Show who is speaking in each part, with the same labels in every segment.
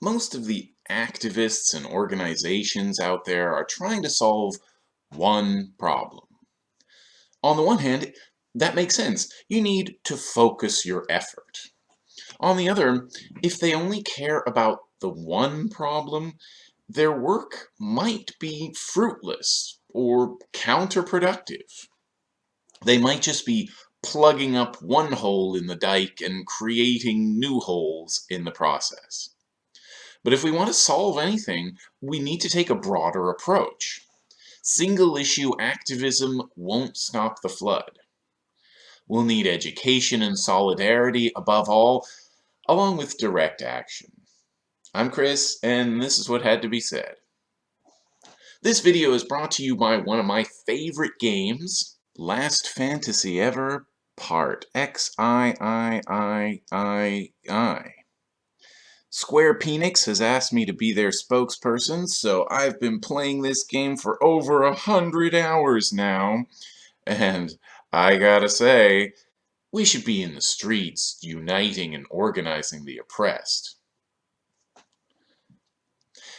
Speaker 1: most of the activists and organizations out there are trying to solve one problem. On the one hand, that makes sense. You need to focus your effort. On the other, if they only care about the one problem, their work might be fruitless or counterproductive. They might just be plugging up one hole in the dike and creating new holes in the process. But if we want to solve anything, we need to take a broader approach. Single-issue activism won't stop the flood. We'll need education and solidarity above all, along with direct action. I'm Chris, and this is what had to be said. This video is brought to you by one of my favorite games, Last Fantasy Ever Part X-I-I-I-I-I. Square Penix has asked me to be their spokesperson, so I've been playing this game for over a hundred hours now. And I gotta say, we should be in the streets, uniting and organizing the oppressed.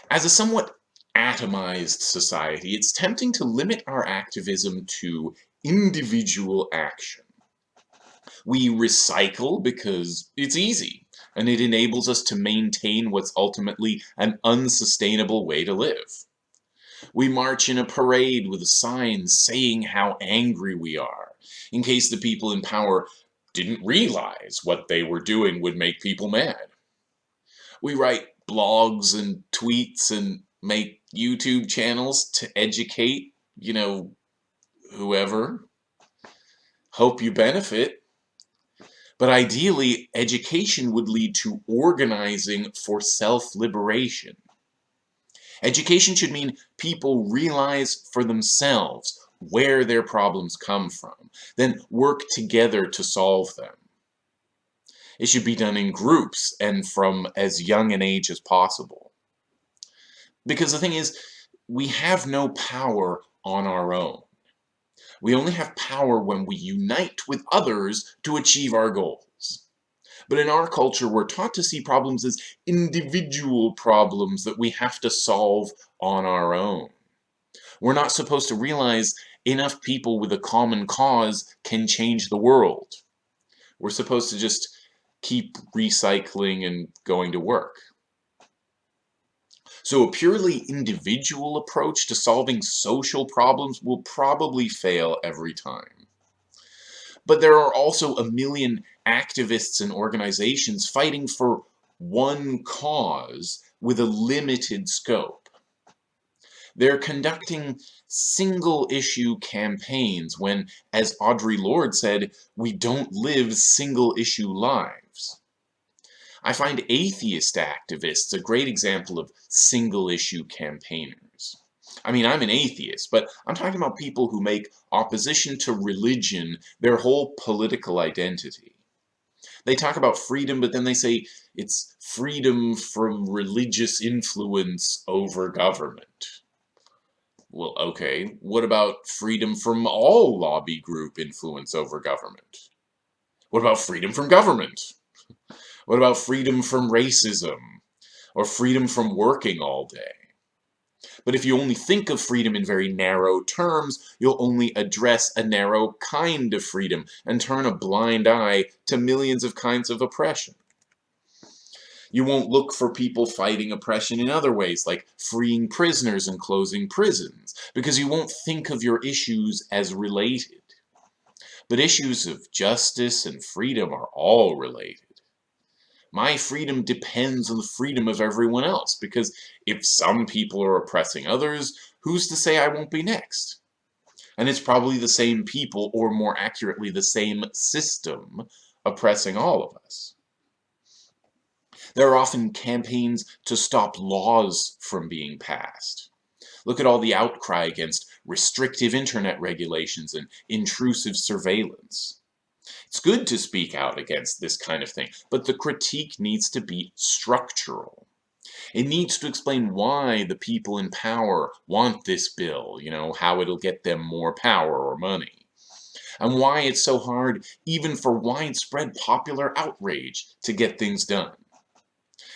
Speaker 1: As a somewhat atomized society, it's tempting to limit our activism to individual action. We recycle because it's easy and it enables us to maintain what's ultimately an unsustainable way to live. We march in a parade with a sign saying how angry we are, in case the people in power didn't realize what they were doing would make people mad. We write blogs and tweets and make YouTube channels to educate, you know, whoever. Hope you benefit. But ideally, education would lead to organizing for self-liberation. Education should mean people realize for themselves where their problems come from, then work together to solve them. It should be done in groups and from as young an age as possible. Because the thing is, we have no power on our own. We only have power when we unite with others to achieve our goals. But in our culture, we're taught to see problems as individual problems that we have to solve on our own. We're not supposed to realize enough people with a common cause can change the world. We're supposed to just keep recycling and going to work. So a purely individual approach to solving social problems will probably fail every time. But there are also a million activists and organizations fighting for one cause with a limited scope. They're conducting single-issue campaigns when, as Audre Lorde said, we don't live single-issue lives. I find atheist activists a great example of single-issue campaigners. I mean, I'm an atheist, but I'm talking about people who make opposition to religion their whole political identity. They talk about freedom, but then they say it's freedom from religious influence over government. Well, okay, what about freedom from all lobby group influence over government? What about freedom from government? What about freedom from racism? Or freedom from working all day? But if you only think of freedom in very narrow terms, you'll only address a narrow kind of freedom and turn a blind eye to millions of kinds of oppression. You won't look for people fighting oppression in other ways, like freeing prisoners and closing prisons, because you won't think of your issues as related. But issues of justice and freedom are all related my freedom depends on the freedom of everyone else, because if some people are oppressing others, who's to say I won't be next? And it's probably the same people, or more accurately, the same system, oppressing all of us. There are often campaigns to stop laws from being passed. Look at all the outcry against restrictive internet regulations and intrusive surveillance. It's good to speak out against this kind of thing, but the critique needs to be structural. It needs to explain why the people in power want this bill, you know, how it'll get them more power or money. And why it's so hard, even for widespread popular outrage, to get things done.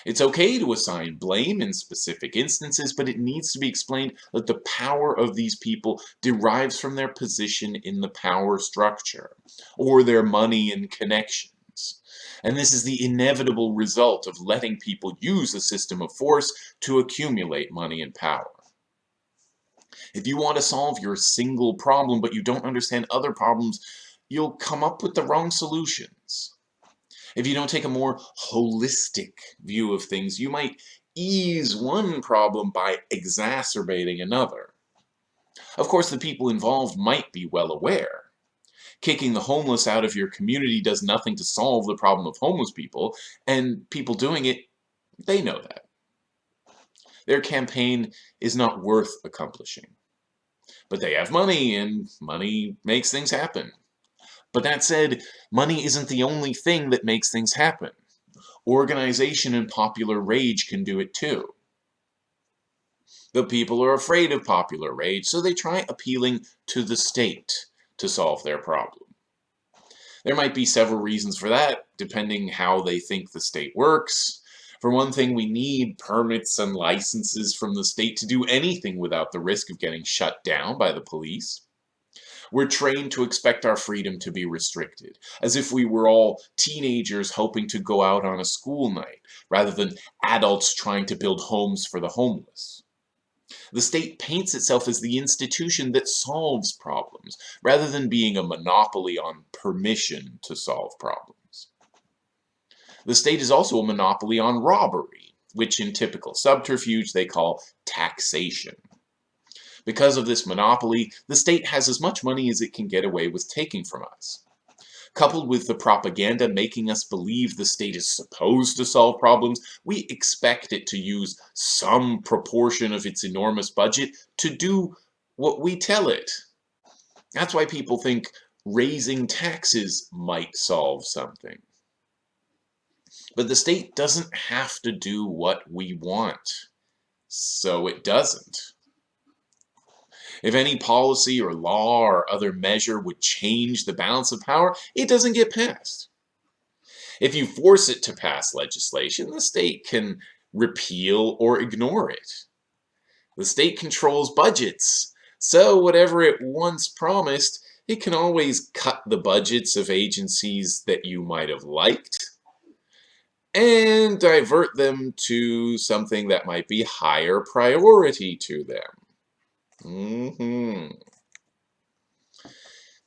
Speaker 1: It's okay to assign blame in specific instances, but it needs to be explained that the power of these people derives from their position in the power structure, or their money and connections. And this is the inevitable result of letting people use a system of force to accumulate money and power. If you want to solve your single problem, but you don't understand other problems, you'll come up with the wrong solutions. If you don't take a more holistic view of things, you might ease one problem by exacerbating another. Of course, the people involved might be well aware. Kicking the homeless out of your community does nothing to solve the problem of homeless people, and people doing it, they know that. Their campaign is not worth accomplishing. But they have money, and money makes things happen. But that said, money isn't the only thing that makes things happen. Organization and popular rage can do it too. The people are afraid of popular rage, so they try appealing to the state to solve their problem. There might be several reasons for that, depending how they think the state works. For one thing, we need permits and licenses from the state to do anything without the risk of getting shut down by the police. We're trained to expect our freedom to be restricted, as if we were all teenagers hoping to go out on a school night, rather than adults trying to build homes for the homeless. The state paints itself as the institution that solves problems, rather than being a monopoly on permission to solve problems. The state is also a monopoly on robbery, which in typical subterfuge they call taxation. Because of this monopoly, the state has as much money as it can get away with taking from us. Coupled with the propaganda making us believe the state is supposed to solve problems, we expect it to use some proportion of its enormous budget to do what we tell it. That's why people think raising taxes might solve something. But the state doesn't have to do what we want. So it doesn't. If any policy or law or other measure would change the balance of power, it doesn't get passed. If you force it to pass legislation, the state can repeal or ignore it. The state controls budgets, so whatever it once promised, it can always cut the budgets of agencies that you might have liked and divert them to something that might be higher priority to them. Mm -hmm.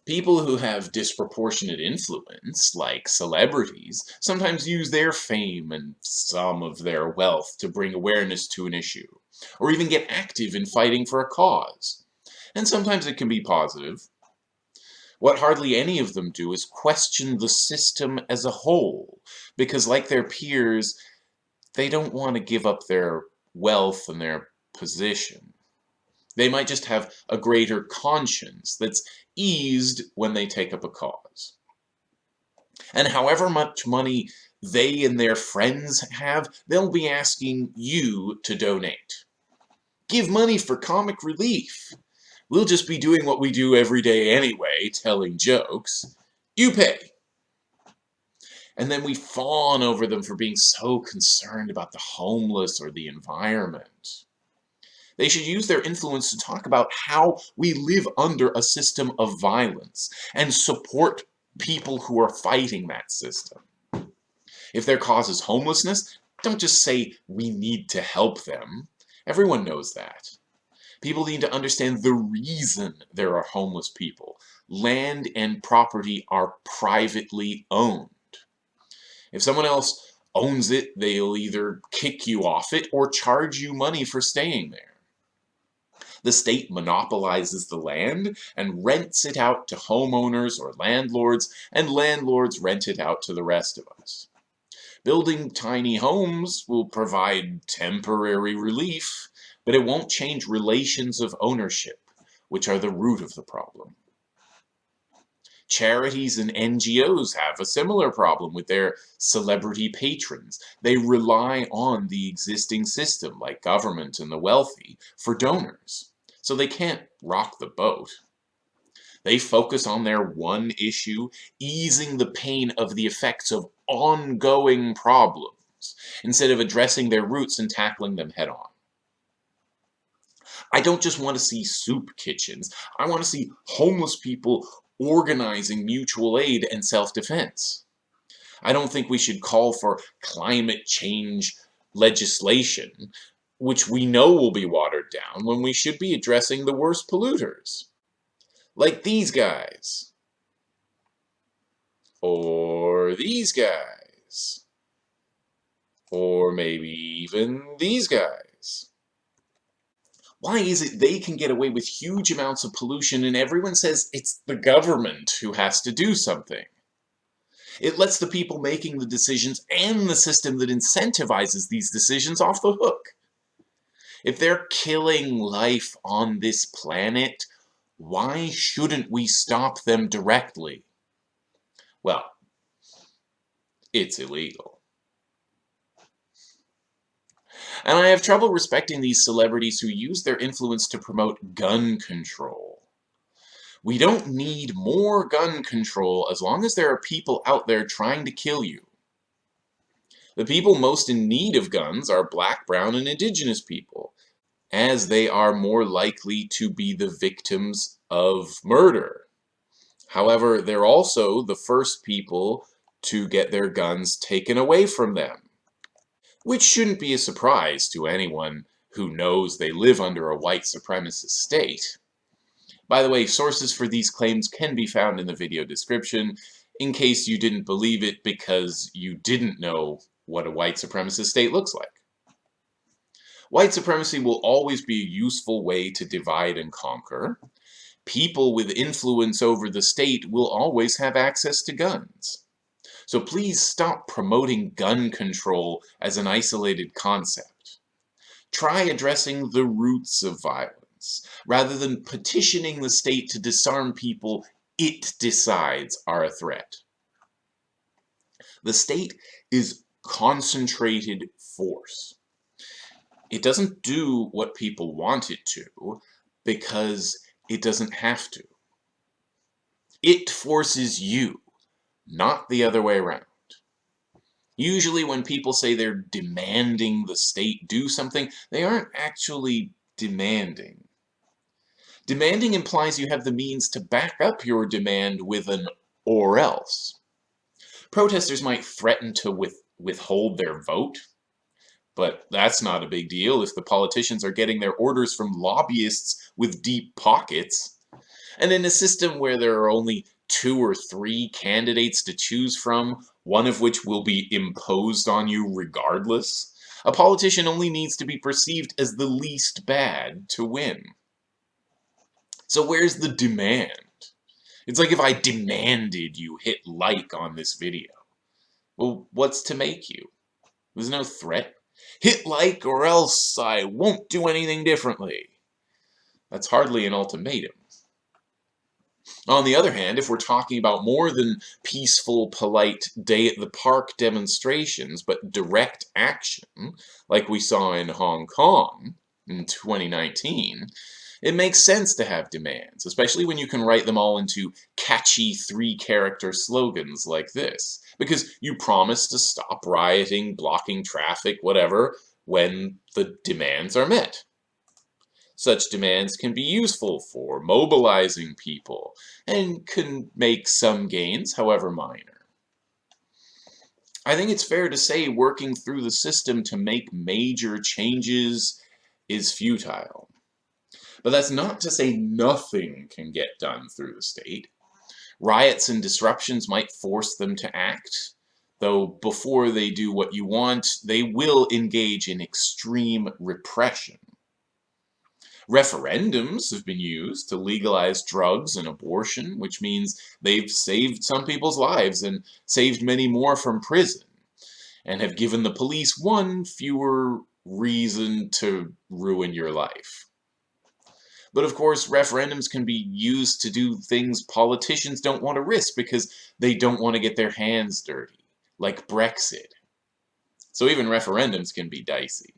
Speaker 1: People who have disproportionate influence, like celebrities, sometimes use their fame and some of their wealth to bring awareness to an issue, or even get active in fighting for a cause. And sometimes it can be positive. What hardly any of them do is question the system as a whole, because like their peers, they don't want to give up their wealth and their position. They might just have a greater conscience that's eased when they take up a cause. And however much money they and their friends have, they'll be asking you to donate. Give money for comic relief. We'll just be doing what we do every day anyway, telling jokes. You pay. And then we fawn over them for being so concerned about the homeless or the environment. They should use their influence to talk about how we live under a system of violence and support people who are fighting that system. If their cause is homelessness, don't just say we need to help them. Everyone knows that. People need to understand the reason there are homeless people. Land and property are privately owned. If someone else owns it, they'll either kick you off it or charge you money for staying there. The state monopolizes the land and rents it out to homeowners or landlords, and landlords rent it out to the rest of us. Building tiny homes will provide temporary relief, but it won't change relations of ownership, which are the root of the problem. Charities and NGOs have a similar problem with their celebrity patrons. They rely on the existing system, like government and the wealthy, for donors so they can't rock the boat. They focus on their one issue, easing the pain of the effects of ongoing problems. instead of addressing their roots and tackling them head on. I don't just want to see soup kitchens. I want to see homeless people organizing mutual aid and self-defense. I don't think we should call for climate change legislation, which we know will be watered down when we should be addressing the worst polluters. Like these guys. Or these guys. Or maybe even these guys. Why is it they can get away with huge amounts of pollution and everyone says it's the government who has to do something? It lets the people making the decisions and the system that incentivizes these decisions off the hook. If they're killing life on this planet, why shouldn't we stop them directly? Well, it's illegal. And I have trouble respecting these celebrities who use their influence to promote gun control. We don't need more gun control as long as there are people out there trying to kill you. The people most in need of guns are black, brown, and indigenous people, as they are more likely to be the victims of murder. However, they're also the first people to get their guns taken away from them, which shouldn't be a surprise to anyone who knows they live under a white supremacist state. By the way, sources for these claims can be found in the video description, in case you didn't believe it because you didn't know what a white supremacist state looks like. White supremacy will always be a useful way to divide and conquer. People with influence over the state will always have access to guns. So please stop promoting gun control as an isolated concept. Try addressing the roots of violence rather than petitioning the state to disarm people it decides are a threat. The state is concentrated force. It doesn't do what people want it to because it doesn't have to. It forces you, not the other way around. Usually when people say they're demanding the state do something, they aren't actually demanding. Demanding implies you have the means to back up your demand with an or else. Protesters might threaten to with, withhold their vote, but that's not a big deal if the politicians are getting their orders from lobbyists with deep pockets. And in a system where there are only two or three candidates to choose from, one of which will be imposed on you regardless, a politician only needs to be perceived as the least bad to win. So where's the demand? It's like if I demanded you hit like on this video. Well, what's to make you? There's no threat. Hit like or else I won't do anything differently. That's hardly an ultimatum. On the other hand, if we're talking about more than peaceful, polite day at the park demonstrations, but direct action, like we saw in Hong Kong in 2019, it makes sense to have demands, especially when you can write them all into catchy three-character slogans like this, because you promise to stop rioting, blocking traffic, whatever, when the demands are met. Such demands can be useful for mobilizing people, and can make some gains, however minor. I think it's fair to say working through the system to make major changes is futile. But that's not to say nothing can get done through the state. Riots and disruptions might force them to act, though before they do what you want, they will engage in extreme repression. Referendums have been used to legalize drugs and abortion, which means they've saved some people's lives and saved many more from prison, and have given the police one fewer reason to ruin your life. But of course, referendums can be used to do things politicians don't want to risk because they don't want to get their hands dirty, like Brexit. So even referendums can be dicey.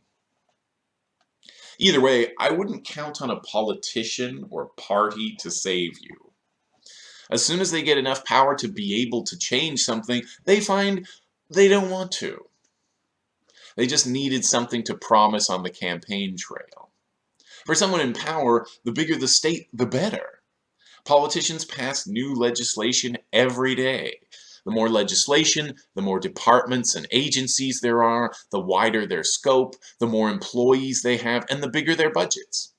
Speaker 1: Either way, I wouldn't count on a politician or party to save you. As soon as they get enough power to be able to change something, they find they don't want to. They just needed something to promise on the campaign trail. For someone in power, the bigger the state, the better. Politicians pass new legislation every day. The more legislation, the more departments and agencies there are, the wider their scope, the more employees they have, and the bigger their budgets.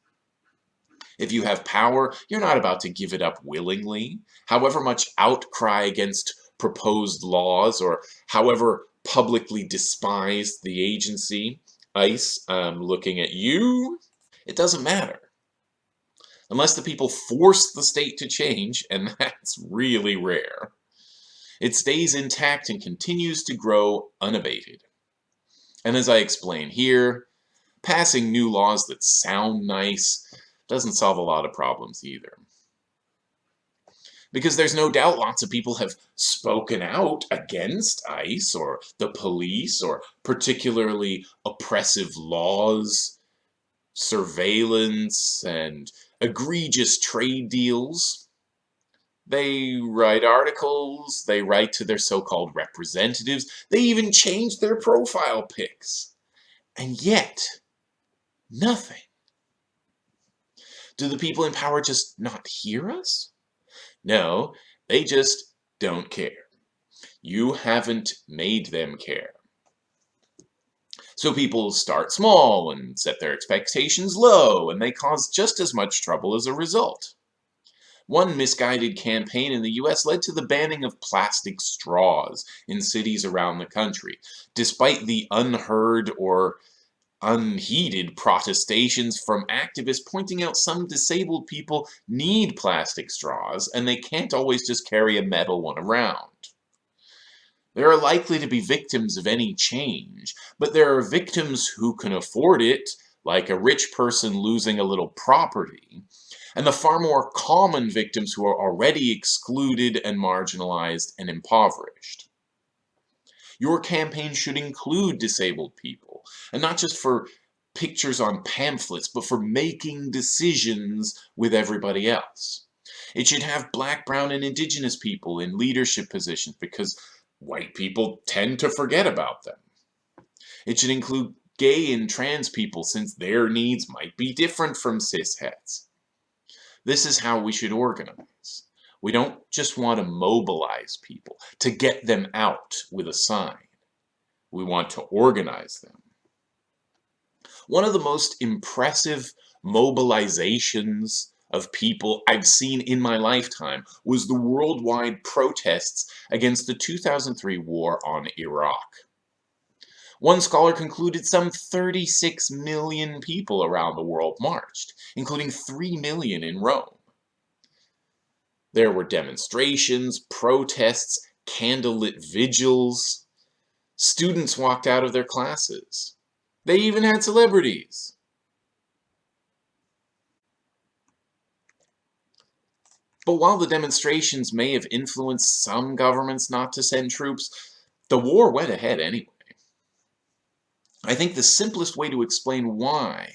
Speaker 1: If you have power, you're not about to give it up willingly. However much outcry against proposed laws or however publicly despised the agency, ICE, I'm looking at you, it doesn't matter. Unless the people force the state to change, and that's really rare. It stays intact and continues to grow unabated. And as I explain here, passing new laws that sound nice doesn't solve a lot of problems either. Because there's no doubt lots of people have spoken out against ICE or the police or particularly oppressive laws, surveillance, and egregious trade deals. They write articles, they write to their so-called representatives, they even change their profile pics. And yet, nothing. Do the people in power just not hear us? No, they just don't care. You haven't made them care. So people start small and set their expectations low, and they cause just as much trouble as a result. One misguided campaign in the US led to the banning of plastic straws in cities around the country, despite the unheard or unheeded protestations from activists pointing out some disabled people need plastic straws and they can't always just carry a metal one around. There are likely to be victims of any change, but there are victims who can afford it, like a rich person losing a little property, and the far more common victims who are already excluded and marginalized and impoverished. Your campaign should include disabled people, and not just for pictures on pamphlets, but for making decisions with everybody else. It should have black, brown, and indigenous people in leadership positions because white people tend to forget about them. It should include gay and trans people since their needs might be different from cis-hets. This is how we should organize. We don't just want to mobilize people, to get them out with a sign. We want to organize them. One of the most impressive mobilizations of people I've seen in my lifetime was the worldwide protests against the 2003 war on Iraq. One scholar concluded some 36 million people around the world marched, including 3 million in Rome. There were demonstrations, protests, candlelit vigils. Students walked out of their classes. They even had celebrities. But while the demonstrations may have influenced some governments not to send troops, the war went ahead anyway. I think the simplest way to explain why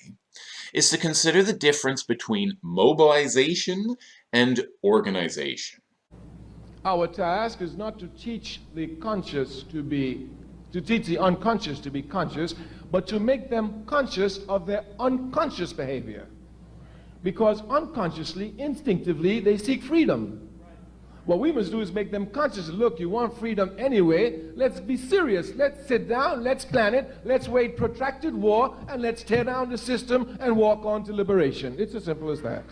Speaker 1: is to consider the difference between mobilization and organization.
Speaker 2: Our task is not to teach the conscious to be, to teach the unconscious to be conscious, but to make them conscious of their unconscious behavior. Because unconsciously, instinctively, they seek freedom. What we must do is make them conscious. Look, you want freedom anyway. Let's be serious. Let's sit down. Let's plan it. Let's wage protracted war. And let's tear down the system and walk on to liberation. It's as simple as that.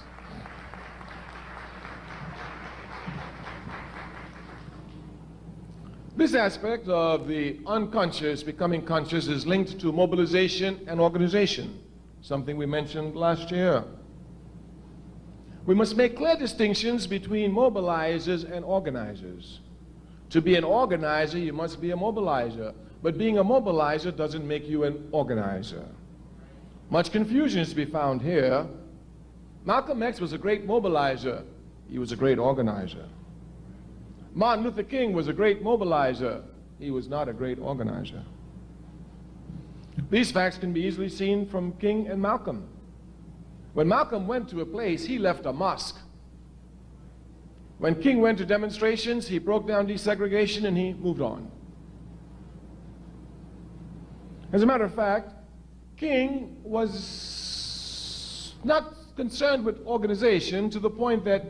Speaker 2: This aspect of the unconscious becoming conscious is linked to mobilization and organization, something we mentioned last year. We must make clear distinctions between mobilizers and organizers. To be an organizer, you must be a mobilizer. But being a mobilizer doesn't make you an organizer. Much confusion is to be found here. Malcolm X was a great mobilizer. He was a great organizer. Martin Luther King was a great mobilizer. He was not a great organizer. These facts can be easily seen from King and Malcolm. When Malcolm went to a place, he left a mosque. When King went to demonstrations, he broke down desegregation and he moved on. As a matter of fact, King was not concerned with organization to the point that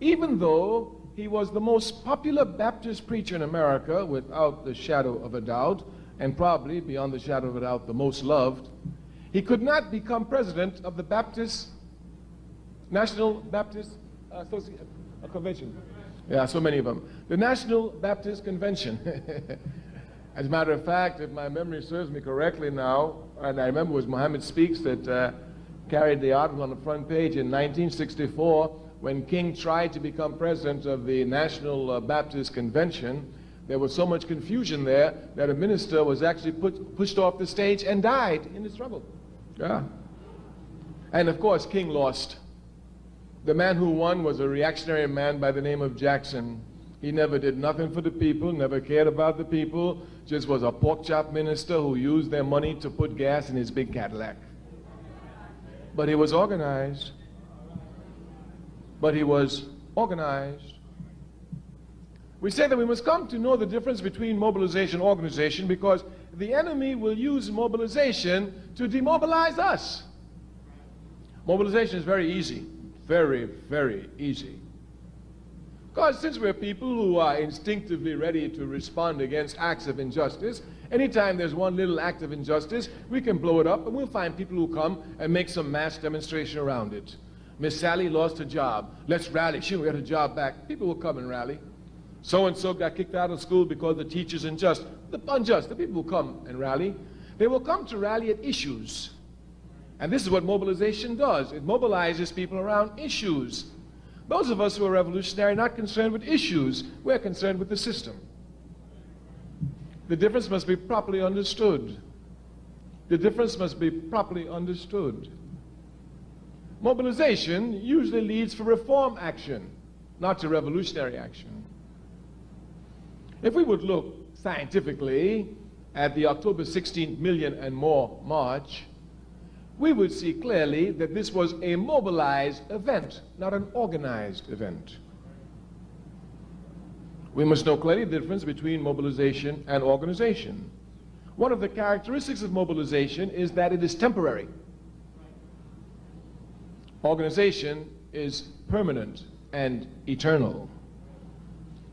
Speaker 2: even though he was the most popular Baptist preacher in America, without the shadow of a doubt, and probably, beyond the shadow of a doubt, the most loved, he could not become president of the Baptist, National Baptist uh, uh, Convention. Yeah, so many of them. The National Baptist Convention. As a matter of fact, if my memory serves me correctly now, and I remember it was Muhammad Speaks that uh, carried the article on the front page in 1964 when King tried to become president of the National uh, Baptist Convention. There was so much confusion there that a minister was actually put, pushed off the stage and died in the struggle. Yeah. And of course, King lost. The man who won was a reactionary man by the name of Jackson. He never did nothing for the people, never cared about the people, just was a pork chop minister who used their money to put gas in his big Cadillac. But he was organized. But he was organized. We say that we must come to know the difference between mobilization and organization because the enemy will use mobilization to demobilize us. Mobilization is very easy very, very easy. Because since we're people who are instinctively ready to respond against acts of injustice, anytime there's one little act of injustice, we can blow it up and we'll find people who come and make some mass demonstration around it. Miss Sally lost her job. Let's rally. She'll get her job back. People will come and rally. So-and-so got kicked out of school because the teacher's unjust. The unjust. The people will come and rally. They will come to rally at issues. And this is what mobilization does. It mobilizes people around issues. Those of us who are revolutionary are not concerned with issues. We're concerned with the system. The difference must be properly understood. The difference must be properly understood. Mobilization usually leads for reform action, not to revolutionary action. If we would look scientifically at the October 16 million and more march, we would see clearly that this was a mobilized event, not an organized event. We must know clearly the difference between mobilization and organization. One of the characteristics of mobilization is that it is temporary. Organization is permanent and eternal.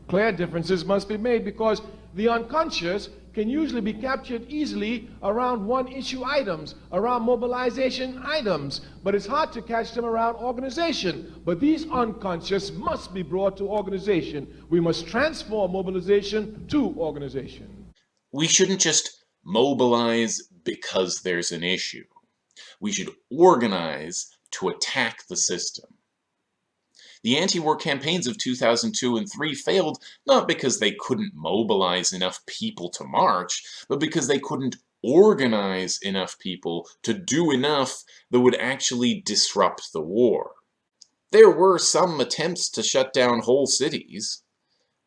Speaker 2: Clear differences must be made because the unconscious can usually be captured easily around one issue items, around mobilization items, but it's hard to catch them around organization. But these unconscious must be brought to organization. We must transform mobilization to organization.
Speaker 1: We shouldn't just mobilize because there's an issue. We should organize to attack the system. The anti-war campaigns of 2002 and 3 failed not because they couldn't mobilize enough people to march, but because they couldn't organize enough people to do enough that would actually disrupt the war. There were some attempts to shut down whole cities,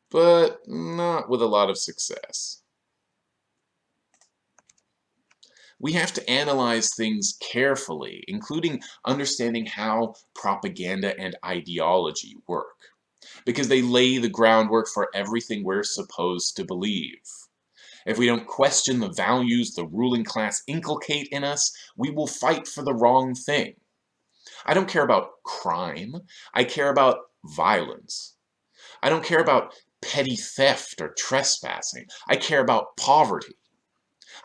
Speaker 1: but not with a lot of success. We have to analyze things carefully, including understanding how propaganda and ideology work, because they lay the groundwork for everything we're supposed to believe. If we don't question the values the ruling class inculcate in us, we will fight for the wrong thing. I don't care about crime, I care about violence. I don't care about petty theft or trespassing, I care about poverty.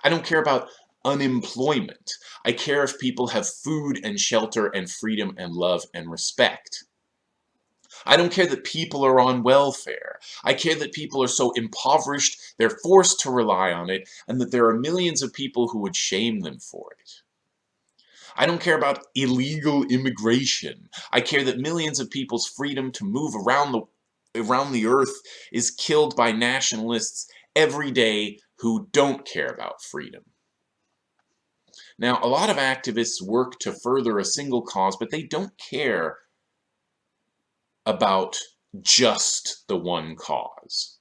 Speaker 1: I don't care about unemployment. I care if people have food and shelter and freedom and love and respect. I don't care that people are on welfare. I care that people are so impoverished they're forced to rely on it and that there are millions of people who would shame them for it. I don't care about illegal immigration. I care that millions of people's freedom to move around the around the earth is killed by nationalists every day who don't care about freedom. Now, a lot of activists work to further a single cause, but they don't care about just the one cause.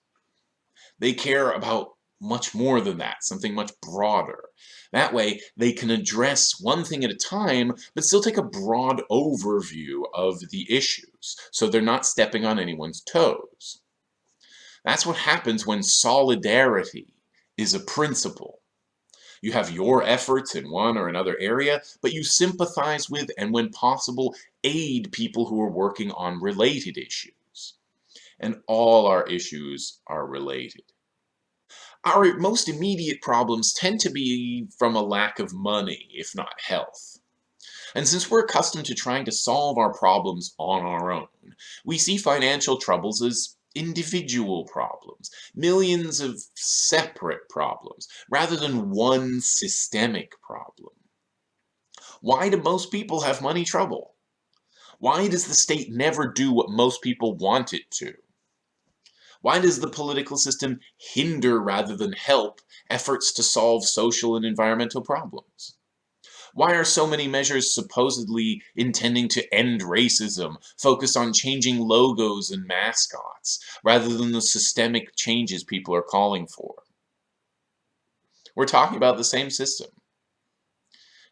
Speaker 1: They care about much more than that, something much broader. That way, they can address one thing at a time, but still take a broad overview of the issues, so they're not stepping on anyone's toes. That's what happens when solidarity is a principle. You have your efforts in one or another area, but you sympathize with and when possible aid people who are working on related issues. And all our issues are related. Our most immediate problems tend to be from a lack of money, if not health. And since we're accustomed to trying to solve our problems on our own, we see financial troubles as individual problems, millions of separate problems, rather than one systemic problem. Why do most people have money trouble? Why does the state never do what most people want it to? Why does the political system hinder rather than help efforts to solve social and environmental problems? Why are so many measures supposedly intending to end racism focused on changing logos and mascots, rather than the systemic changes people are calling for? We're talking about the same system.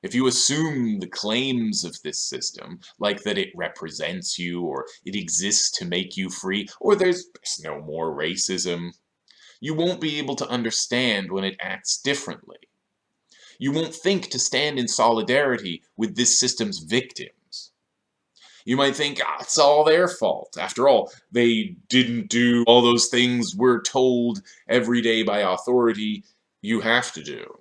Speaker 1: If you assume the claims of this system, like that it represents you, or it exists to make you free, or there's, there's no more racism, you won't be able to understand when it acts differently you won't think to stand in solidarity with this system's victims. You might think, ah, it's all their fault. After all, they didn't do all those things we're told every day by authority you have to do.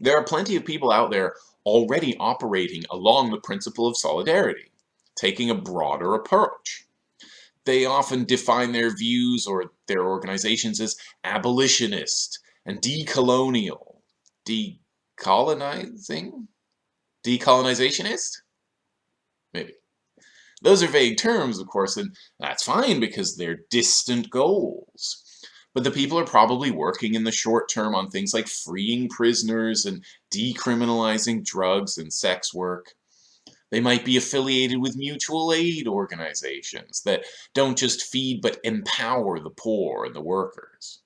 Speaker 1: There are plenty of people out there already operating along the principle of solidarity, taking a broader approach. They often define their views or their organizations as abolitionist and decolonial decolonizing? Decolonizationist? Maybe. Those are vague terms, of course, and that's fine because they're distant goals. But the people are probably working in the short term on things like freeing prisoners and decriminalizing drugs and sex work. They might be affiliated with mutual aid organizations that don't just feed but empower the poor and the workers.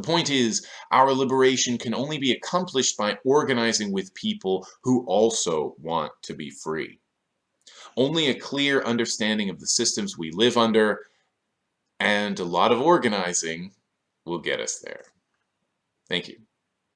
Speaker 1: The point is, our liberation can only be accomplished by organizing with people who also want to be free. Only a clear understanding of the systems we live under and a lot of organizing will get us there. Thank you.